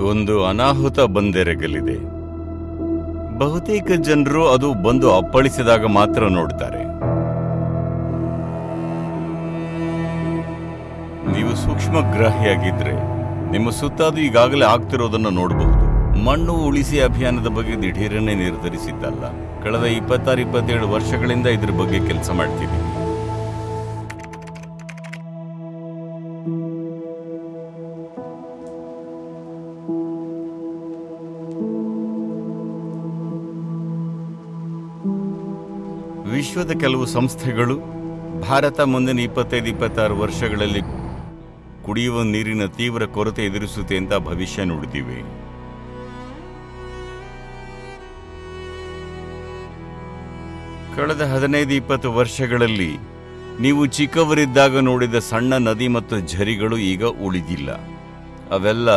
ಒಂದು ಅನಾಹುತ ಬಂದೆರಗಲಿದೆ. ಬಹುತೇಕ ಜನರು ಅದು ಬಂದು ಅಪ್ಪಳಿಸಿದಾಗ ಮಾತ್ರ ನೋಡ್ತಾರೆ. ನೀವು ಸೂಕ್ಷ್ಮ ಗ್ರಾಹಿಯಾಗಿದ್ರೆ ನಿಮ್ಮ ಸುತ್ತ ಅದು ಈಗಾಗಲೇ ಆಗ್ತಿರೋದನ್ನು ನೋಡಬಹುದು. ಮಣ್ಣು ಉಳಿಸಿ ಅಭಿಯಾನದ ಬಗ್ಗೆ ದಿಢೀರನೆ ನಿರ್ಧರಿಸಿದ್ದಲ್ಲ. ಕಳೆದ ಇಪ್ಪತ್ತಾರು, ಇಪ್ಪತ್ತೇಳು ವರ್ಷಗಳಿಂದ ಇದ್ರ ಬಗ್ಗೆ ಕೆಲಸ ಮಾಡ್ತಿದ್ದೀವಿ ವಿಶ್ವದ ಕೆಲವು ಸಂಸ್ಥೆಗಳು ಭಾರತ ಮುಂದಿನ ಇಪ್ಪತ್ತೈದು, ಇಪ್ಪತ್ತಾರು ವರ್ಷಗಳಲ್ಲಿ ಕುಡಿಯುವ ನೀರಿನ ತೀವ್ರ ಕೊರತೆ ಎದುರಿಸುತ್ತೆ ಅಂತ ಭವಿಷ್ಯ ನುಡಿದಿವೆ. ಕಳೆದ ಹದಿನೈದು, ಇಪ್ಪತ್ತು ವರ್ಷಗಳಲ್ಲಿ ನೀವು ಚಿಕ್ಕವರಿದ್ದಾಗ ನೋಡಿದ ಸಣ್ಣ ನದಿ ಮತ್ತು ಝರಿಗಳು ಈಗ ಉಳಿದಿಲ್ಲ. ಅವೆಲ್ಲ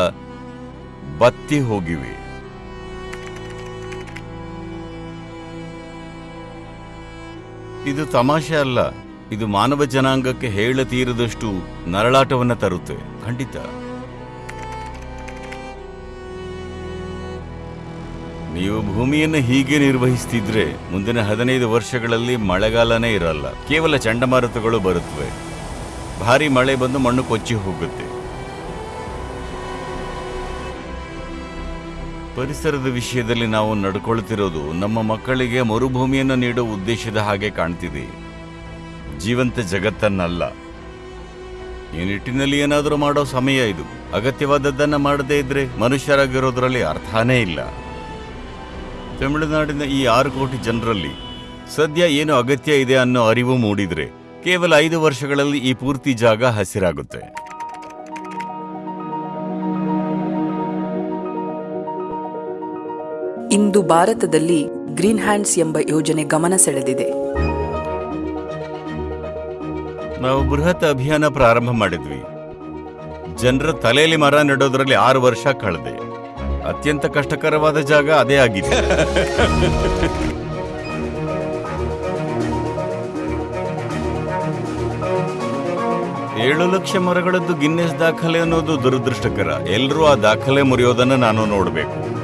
ಬತ್ತಿ ಹೋಗಿವೆ. ಇದು ತಮಾಷೆ ಅಲ್ಲ. ಇದು ಮಾನವ ಜನಾಂಗಕ್ಕೆ ಹೇಳತೀರದಷ್ಟು ನರಳಾಟವನ್ನ ತರುತ್ತೆ. ಖಂಡಿತ. ನೀವು ಭೂಮಿಯನ್ನು ಹೀಗೆ ನಿರ್ವಹಿಸ್ತಿದ್ರೆ ಮುಂದಿನ ಹದಿನೈದು ವರ್ಷಗಳಲ್ಲಿ ಮಳೆಗಾಲನೇ ಇರಲ್ಲ. ಕೇವಲ ಚಂಡಮಾರುತಗಳು ಬರುತ್ತವೆ ಭಾರಿ ಮಳೆ ಬಂದು ಮಣ್ಣು ಕೊಚ್ಚಿ ಹೋಗುತ್ತೆ. ಪರಿಸರದ ವಿಷಯದಲ್ಲಿ ನಾವು ನಡ್ಕೊಳ್ತಿರೋದು ನಮ್ಮ ಮಕ್ಕಳಿಗೆ ಮರುಭೂಮಿಯನ್ನು ನೀಡುವ ಉದ್ದೇಶದ ಹಾಗೆ ಕಾಣ್ತಿದೆ. ಜೀವಂತ ಜಗತ್ತನ್ನಲ್ಲ. ಈ ನಿಟ್ಟಿನಲ್ಲಿ ಏನಾದರೂ ಮಾಡೋ ಸಮಯ ಇದು. ಅಗತ್ಯವಾದದ್ದನ್ನು ಮಾಡದೇ ಇದ್ರೆ ಮನುಷ್ಯರಾಗಿರೋದ್ರಲ್ಲಿ ಅರ್ಥನೇ ಇಲ್ಲ. ತಮಿಳುನಾಡಿನ ಈ ಆರು ಕೋಟಿ ಜನರಲ್ಲಿ ಸದ್ಯ ಏನು ಅಗತ್ಯ ಇದೆ ಅನ್ನೋ ಅರಿವು ಮೂಡಿದ್ರೆ ಕೇವಲ ಐದು ವರ್ಷಗಳಲ್ಲಿ ಈ ಪೂರ್ತಿ ಜಾಗ ಹಸಿರಾಗುತ್ತೆ. ಇಂದು ಭಾರತದಲ್ಲಿ ಗ್ರೀನ್ ಹ್ಯಾಂಡ್ಸ್ ಎಂಬ ಯೋಜನೆ ಗಮನ ಸೆಳೆದಿದೆ. ನಾವು ಬೃಹತ್ ಅಭಿಯಾನ ಪ್ರಾರಂಭ ಮಾಡಿದ್ವಿ. ಜನರ ತಲೆಯಲ್ಲಿ ಮರ ನೆಡೋದ್ರಲ್ಲಿ ಆರು ವರ್ಷ ಕಳೆದೆ. ಅತ್ಯಂತ ಕಷ್ಟಕರವಾದ ಜಾಗ ಅದೇ ಆಗಿದೆ. ಏಳು ಲಕ್ಷ ಮರಗಳದ್ದು ಗಿನ್ನೆಸ್ ದಾಖಲೆ ಅನ್ನೋದು ದುರದೃಷ್ಟಕರ. ಎಲ್ಲರೂ ಆ ದಾಖಲೆ ಮುರಿಯೋದನ್ನ ನಾನು ನೋಡಬೇಕು.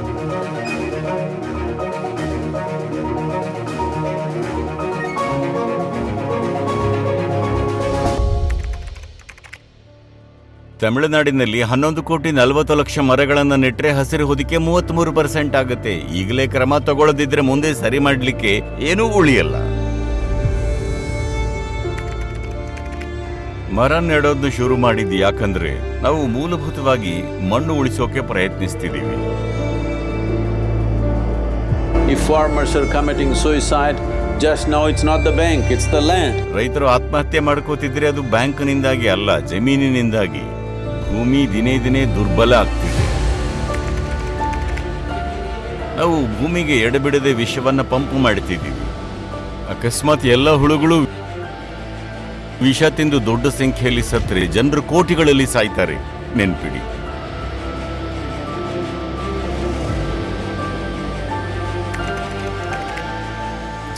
ತಮಿಳುನಾಡಿನಲ್ಲಿ ಹನ್ನೊಂದು ಕೋಟಿ ನಲವತ್ತು ಲಕ್ಷ ಮರಗಳನ್ನು ನೆಟ್ಟರೆ ಹಸಿರು ಹೊದಿಕೆ ಮೂವತ್ಮೂರು ಪರ್ಸೆಂಟ್ ಆಗುತ್ತೆ. ಈಗಲೇ ಕ್ರಮ ತಗೊಳ್ಳದಿದ್ರೆ ಮುಂದೆ ಸರಿ ಮಾಡಲಿಕ್ಕೆ ಏನೂ ಉಳಿಯಲ್ಲ. ಮರ ನೆಡೋದು ಶುರು ಮಾಡಿದ್ದು ಯಾಕಂದ್ರೆ ನಾವು ಮೂಲಭೂತವಾಗಿ ಮಣ್ಣು ಉಳಿಸೋಕೆ ಪ್ರಯತ್ನಿಸ್ತಿದ್ದೀವಿ. If farmers are committing suicide, just know it's not the bank, it's the land. ರೈತರು ಆತ್ಮಹತ್ಯೆ ಮಾಡ್ಕೋತಿದ್ರೆ ಅದು ಬ್ಯಾಂಕ್ನಿಂದಾಗಿ ಅಲ್ಲ ಜಮೀನಿನಿಂದಾಗಿ. ಭೂಮಿ ದಿನೇ ದಿನೇ ದುರ್ಬಲ ಆಗ್ತಿದೆ. ನಾವು ಭೂಮಿಗೆ ಎಡಬಿಡದೆ ವಿಷವನ್ನು ಪಂಪ್ ಮಾಡ್ತಿದ್ದೀವಿ. ಅಕಸ್ಮಾತ್ ಎಲ್ಲ ಹುಳುಗಳು ವಿಷ ತಿಂದು ದೊಡ್ಡ ಸಂಖ್ಯೆಯಲ್ಲಿ ಸತ್ತರೆ, ಜನರು ಕೋಟಿಗಳಲ್ಲಿ ಸಾಯ್ತಾರೆ. ನೆನ್ಪಿಡಿ.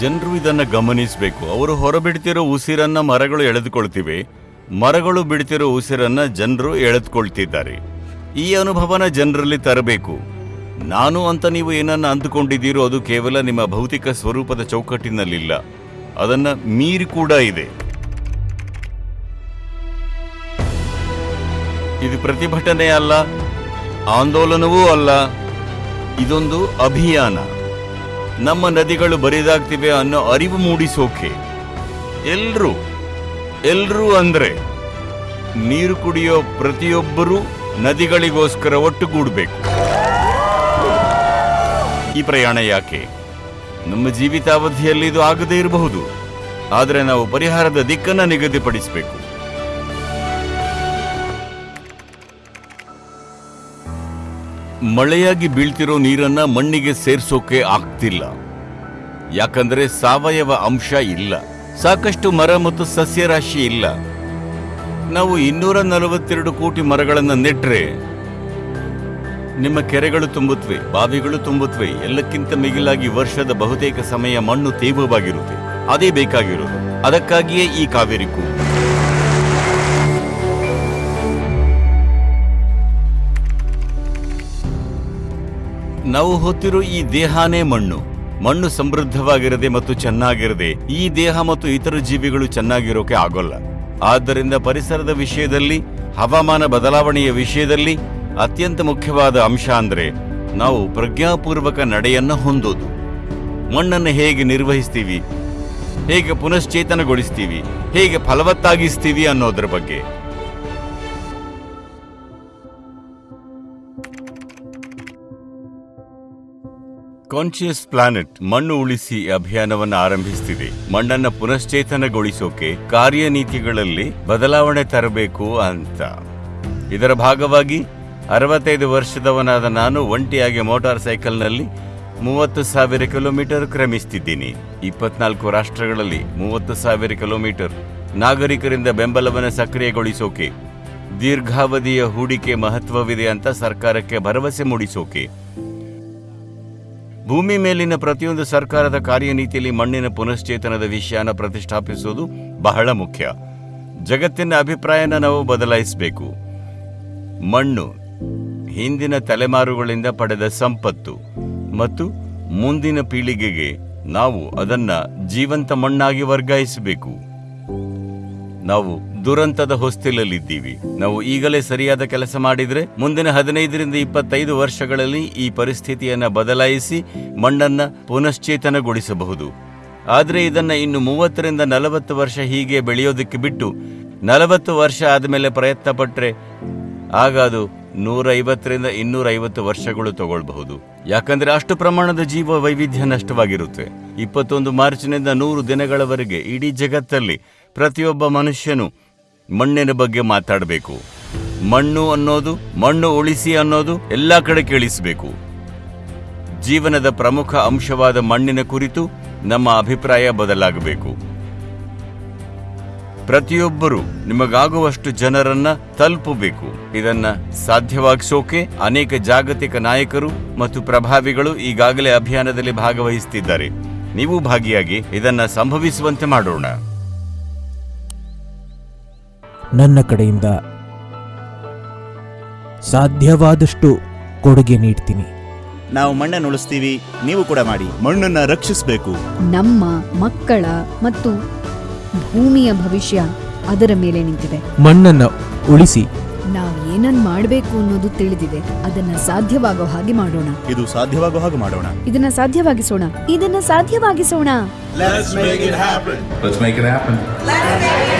ಜನರು ಇದನ್ನು ಗಮನಿಸಬೇಕು. ಅವರು ಹೊರಬಿಡ್ತಿರೋ ಉಸಿರನ್ನ ಮರಗಳು ಎಳೆದುಕೊಳ್ತಿವೆ. ಮರಗಳು ಬಿಡ್ತಿರೋ ಉಸಿರನ್ನ ಜನರು ಎಳೆದುಕೊಳ್ತಿದ್ದಾರೆ. ಈ ಅನುಭವನ ಜನರಲ್ಲಿ ತರಬೇಕು. ನಾನು ಅಂತ ನೀವು ಏನನ್ನ ಅಂದುಕೊಂಡಿದ್ದೀರೋ ಅದು ಕೇವಲ ನಿಮ್ಮ ಭೌತಿಕ ಸ್ವರೂಪದ ಚೌಕಟ್ಟಿನಲ್ಲಿಲ್ಲ. ಅದನ್ನ ಮೀರಿ ಕೂಡ ಇದೆ. ಇದು ಪ್ರತಿಭಟನೆ ಅಲ್ಲ, ಆಂದೋಲನವೂ ಅಲ್ಲ. ಇದೊಂದು ಅಭಿಯಾನ. ನಮ್ಮ ನದಿಗಳು ಬರಿದಾಗ್ತಿವೆ ಅನ್ನೋ ಅರಿವು ಮೂಡಿಸೋಕೆ. ಎಲ್ರೂ ಎಲ್ರೂ ಅಂದರೆ ನೀರು ಕುಡಿಯೋ ಪ್ರತಿಯೊಬ್ಬರೂ ನದಿಗಳಿಗೋಸ್ಕರ ಒಟ್ಟುಗೂಡಬೇಕು. ಈ ಪ್ರಯಾಣ ಯಾಕೆ? ನಮ್ಮ ಜೀವಿತಾವಧಿಯಲ್ಲಿ ಇದು ಆಗದೇ ಇರಬಹುದು. ಆದರೆ ನಾವು ಪರಿಹಾರದ ದಿಕ್ಕನ್ನು ನಿಗದಿಪಡಿಸಬೇಕು. ಮಳೆಯಾಗಿ ಬೀಳ್ತಿರೋ ನೀರನ್ನ ಮಣ್ಣಿಗೆ ಸೇರಿಸೋಕೆ ಆಗ್ತಿಲ್ಲ. ಯಾಕಂದ್ರೆ ಸಾವಯವ ಅಂಶ ಇಲ್ಲ. ಸಾಕಷ್ಟು ಮರ ಮತ್ತು ಸಸ್ಯರಾಶಿ ಇಲ್ಲ. ನಾವು ಇನ್ನೂರ ನಲವತ್ತೆರಡು ಕೋಟಿ ಮರಗಳನ್ನು ನೆಟ್ಟರೆ ನಿಮ್ಮ ಕೆರೆಗಳು ತುಂಬುತ್ತವೆ, ಬಾವಿಗಳು ತುಂಬುತ್ತವೆ, ಎಲ್ಲಕ್ಕಿಂತ ಮಿಗಿಲಾಗಿ ವರ್ಷದ ಬಹುತೇಕ ಸಮಯ ಮಣ್ಣು ತೇವವಾಗಿರುತ್ತೆ, ಅದೇ ಬೇಕಾಗಿರೋದು. ಅದಕ್ಕಾಗಿಯೇ ಈ ಕಾವೇರಿ ಕೂಗು ನಾವು ಹೊತ್ತಿರೋ ಈ ದೇಹಾನೇ ಮಣ್ಣು. ಮಣ್ಣು ಸಮೃದ್ಧವಾಗಿರದೆ ಮತ್ತು ಚೆನ್ನಾಗಿರದೆ, ಈ ದೇಹ ಮತ್ತು ಇತರ ಜೀವಿಗಳು ಚೆನ್ನಾಗಿರೋಕೆ ಆಗೋಲ್ಲ. ಆದ್ದರಿಂದ ಪರಿಸರದ ವಿಷಯದಲ್ಲಿ, ಹವಾಮಾನ ಬದಲಾವಣೆಯ ವಿಷಯದಲ್ಲಿ ಅತ್ಯಂತ ಮುಖ್ಯವಾದ ಅಂಶ ಅಂದರೆ, ನಾವು ಪ್ರಜ್ಞಾಪೂರ್ವಕ ನಡೆಯನ್ನು ಹೊಂದೋದು. ಮಣ್ಣನ್ನು ಹೇಗೆ ನಿರ್ವಹಿಸ್ತೀವಿ? ಹೇಗೆ ಪುನಶ್ಚೇತನಗೊಳಿಸ್ತೀವಿ? ಹೇಗೆ ಫಲವತ್ತಾಗಿಸ್ತೀವಿ ಅನ್ನೋದ್ರ ಬಗ್ಗೆ. ಕಾನ್ಶಿಯಸ್ ಪ್ಲಾನೆಟ್ ಮಣ್ಣು ಉಳಿಸಿ ಅಭಿಯಾನವನ್ನು ಆರಂಭಿಸ್ತಿದೆ. ಮಣ್ಣನ್ನ ಪುನಶ್ಚೇತನಗೊಳಿಸೋಕೆ ಕಾರ್ಯನೀತಿಗಳಲ್ಲಿ ಬದಲಾವಣೆ ತರಬೇಕು ಅಂತ. ಇದರ ಭಾಗವಾಗಿ ಅರವತ್ತೈದು ವರ್ಷದವನಾದ ನಾನು ಒಂಟಿಯಾಗಿ ಮೋಟಾರ್ ಸೈಕಲ್ನಲ್ಲಿ ಮೂವತ್ತು ಸಾವಿರ ಕಿಲೋಮೀಟರ್ ಕ್ರಮಿಸ್ತಿದ್ದೀನಿ. ಇಪ್ಪತ್ನಾಲ್ಕು ರಾಷ್ಟ್ರಗಳಲ್ಲಿ ಮೂವತ್ತು ಸಾವಿರ ಕಿಲೋಮೀಟರ್ ನಾಗರಿಕರಿಂದ ಬೆಂಬಲವನ್ನು ಸಕ್ರಿಯಗೊಳಿಸೋಕೆ, ದೀರ್ಘಾವಧಿಯ ಹೂಡಿಕೆ ಮಹತ್ವವಿದೆ ಅಂತ ಸರ್ಕಾರಕ್ಕೆ ಭರವಸೆ ಮೂಡಿಸೋಕೆ ಭೂಮಿ ಮೇಲಿನ ಪ್ರತಿಯೊಂದು ಸರ್ಕಾರದ ಕಾರ್ಯನೀತಿಯಲ್ಲಿ ಮಣ್ಣಿನ ಪುನಶ್ಚೇತನದ ವಿಷಯನ ಪ್ರತಿಷ್ಠಾಪಿಸುವುದು ಬಹಳ ಮುಖ್ಯ. ಜಗತ್ತಿನ ಅಭಿಪ್ರಾಯನ ನಾವು ಬದಲಾಯಿಸಬೇಕು. ಮಣ್ಣು, ಹಿಂದಿನ ತಲೆಮಾರುಗಳಿಂದ ಪಡೆದ ಸಂಪತ್ತು ಮತ್ತು ಮುಂದಿನ ಪೀಳಿಗೆಗೆ ನಾವು ಅದನ್ನ ಜೀವಂತ ಮಣ್ಣಾಗಿ ವರ್ಗಾಯಿಸಬೇಕು. ನಾವು ದುರಂತದ ಹೊಸ್ತಿಲಲ್ಲಿದ್ದೀವಿ. ನಾವು ಈಗಲೇ ಸರಿಯಾದ ಕೆಲಸ ಮಾಡಿದ್ರೆ ಮುಂದಿನ ಹದಿನೈದರಿಂದ ಇಪ್ಪತ್ತೈದು ವರ್ಷಗಳಲ್ಲಿ ಈ ಪರಿಸ್ಥಿತಿಯನ್ನ ಬದಲಾಯಿಸಿ ಮಣ್ಣನ್ನ ಪುನಶ್ಚೇತನಗೊಳಿಸಬಹುದು. ಆದರೆ ಇದನ್ನ ಇನ್ನು ಮೂವತ್ತರಿಂದ ನಲವತ್ತು ವರ್ಷ ಹೀಗೆ ಬೆಳೆಯೋದಕ್ಕೆ ಬಿಟ್ಟು ನಲವತ್ತು ವರ್ಷ ಆದಮೇಲೆ ಪ್ರಯತ್ನ ಪಟ್ರೆ ಆಗ ಅದು ನೂರೈವತ್ತರಿಂದ ಇನ್ನೂರೈವತ್ತು ವರ್ಷಗಳು ತಗೊಳ್ಬಹುದು. ಯಾಕಂದ್ರೆ ಅಷ್ಟು ಪ್ರಮಾಣದ ಜೀವ ವೈವಿಧ್ಯ ನಷ್ಟವಾಗಿರುತ್ತೆ. ಇಪ್ಪತ್ತೊಂದು ಮಾರ್ಚ್ನಿಂದ ನೂರು ದಿನಗಳವರೆಗೆ ಇಡೀ ಜಗತ್ತಲ್ಲಿ ಪ್ರತಿಯೊಬ್ಬ ಮನುಷ್ಯನು ಮಣ್ಣಿನ ಬಗ್ಗೆ ಮಾತಾಡಬೇಕು. ಮಣ್ಣು ಅನ್ನೋದು, ಮಣ್ಣು ಉಳಿಸಿ ಅನ್ನೋದು ಎಲ್ಲ ಕಡೆ ಕೇಳಿಸಬೇಕು. ಜೀವನದ ಪ್ರಮುಖ ಅಂಶವಾದ ಮಣ್ಣಿನ ಕುರಿತು ನಮ್ಮ ಅಭಿಪ್ರಾಯ ಬದಲಾಗಬೇಕು. ಪ್ರತಿಯೊಬ್ಬರು ನಿಮಗಾಗುವಷ್ಟು ಜನರನ್ನ ತಲುಪಬೇಕು. ಇದನ್ನ ಸಾಧ್ಯವಾಗಿಸೋಕೆ ಅನೇಕ ಜಾಗತಿಕ ನಾಯಕರು ಮತ್ತು ಪ್ರಭಾವಿಗಳು ಈಗಾಗಲೇ ಅಭಿಯಾನದಲ್ಲಿ ಭಾಗವಹಿಸುತ್ತಿದ್ದಾರೆ ನೀವು ಭಾಗಿಯಾಗಿ ಇದನ್ನ ಸಂಭವಿಸುವಂತೆ ಮಾಡೋಣ. ನನ್ನ ಕಡೆಯಿಂದ. ಸಾಧ್ಯವಾದಷ್ಟು ಕೊಡುಗೆ ನೀಡ್ತೀನಿ. ನಾವು ಮಣ್ಣನ್ನು ಉಳಿಸ್ತೀವಿ ನೀವು ಕೂಡ ಮಾಡಿ ಮಣ್ಣನ್ನ ರಕ್ಷಿಸಬೇಕು. ನಮ್ಮ ಮಕ್ಕಳ ಮತ್ತು ಭೂಮಿಯ ಭವಿಷ್ಯ ಅದರ ಮೇಲೆ ನಿಂತಿದೆ. ಮಣ್ಣನ್ನು ಉಳಿಸಿ. ನಾವು ಏನನ್ ಮಾಡಬೇಕು ಅನ್ನೋದು ತಿಳಿದಿದೆ. ಅದನ್ನ ಸಾಧ್ಯವಾಗೋ ಹಾಗೆ ಮಾಡೋಣ. ಇದು ಸಾಧ್ಯವಾಗೋ ಹಾಗೆ ಮಾಡೋಣ. ಇದನ್ನ ಸಾಧ್ಯವಾಗಿಸೋಣ. ಇದನ್ನ ಸಾಧ್ಯವಾಗಿಸೋಣ. Let's make it happen.